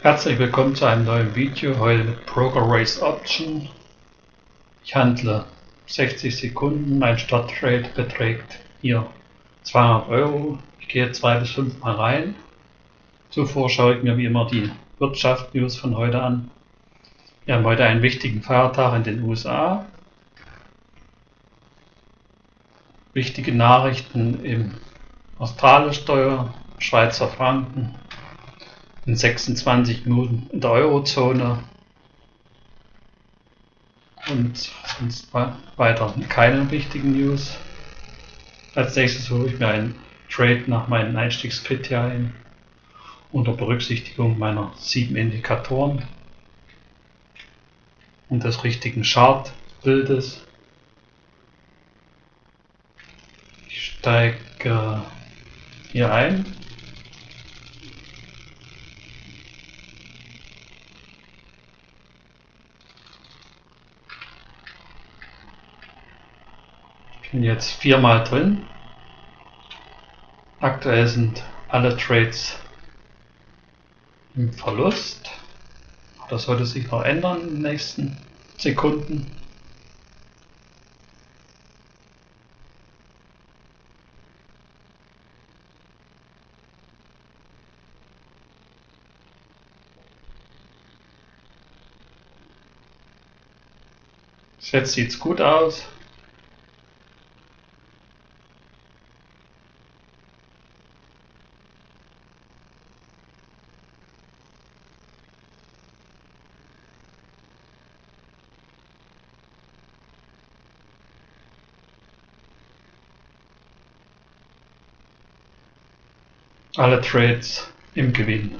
Herzlich willkommen zu einem neuen Video, heute mit Broker Race Option. Ich handle 60 Sekunden, mein Starttrade beträgt hier 200 Euro. Ich gehe zwei bis fünf Mal rein. Zuvor schaue ich mir wie immer die Wirtschaftsnews von heute an. Wir haben heute einen wichtigen Feiertag in den USA. Wichtige Nachrichten im australischen Steuer, Schweizer Franken, in 26 Minuten in der Eurozone und sonst weiter keine wichtigen News. Als nächstes hole ich mir einen Trade nach meinen Einstiegskriterien unter Berücksichtigung meiner sieben Indikatoren und des richtigen Chartbildes. Ich steige hier ein bin jetzt viermal drin. Aktuell sind alle Trades im Verlust. Das sollte sich noch ändern in den nächsten Sekunden. Jetzt sieht es gut aus. Alle Trades im Gewinn.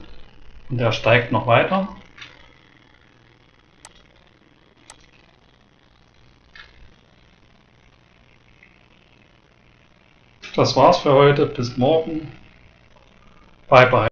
Und er steigt noch weiter. Das war's für heute. Bis morgen. Bye bye.